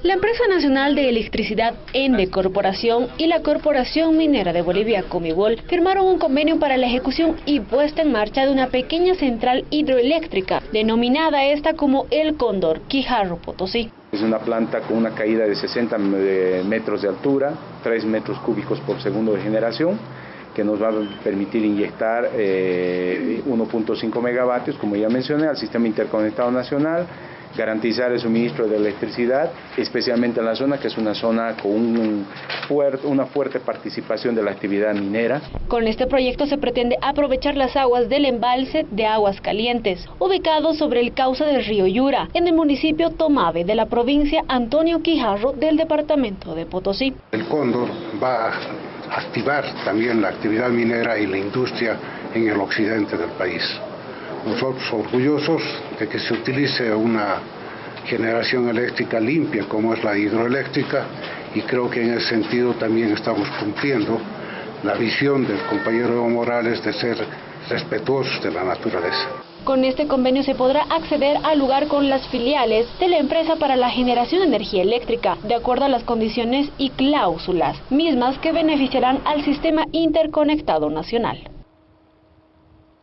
La empresa nacional de electricidad ENDE Corporación y la Corporación Minera de Bolivia Comibol firmaron un convenio para la ejecución y puesta en marcha de una pequeña central hidroeléctrica, denominada esta como El Cóndor, Quijarro Potosí. Es una planta con una caída de 60 eh, metros de altura, 3 metros cúbicos por segundo de generación, que nos va a permitir inyectar 1.5 eh, megavatios, como ya mencioné, al sistema interconectado nacional, garantizar el suministro de electricidad, especialmente en la zona que es una zona con un una fuerte participación de la actividad minera. Con este proyecto se pretende aprovechar las aguas del embalse de Aguas Calientes, ubicado sobre el cauce del río Yura, en el municipio Tomave de la provincia Antonio Quijarro del departamento de Potosí. El cóndor va a activar también la actividad minera y la industria en el occidente del país nosotros orgullosos de que se utilice una generación eléctrica limpia como es la hidroeléctrica y creo que en ese sentido también estamos cumpliendo la visión del compañero Evo Morales de ser respetuosos de la naturaleza. Con este convenio se podrá acceder al lugar con las filiales de la empresa para la generación de energía eléctrica, de acuerdo a las condiciones y cláusulas, mismas que beneficiarán al sistema interconectado nacional.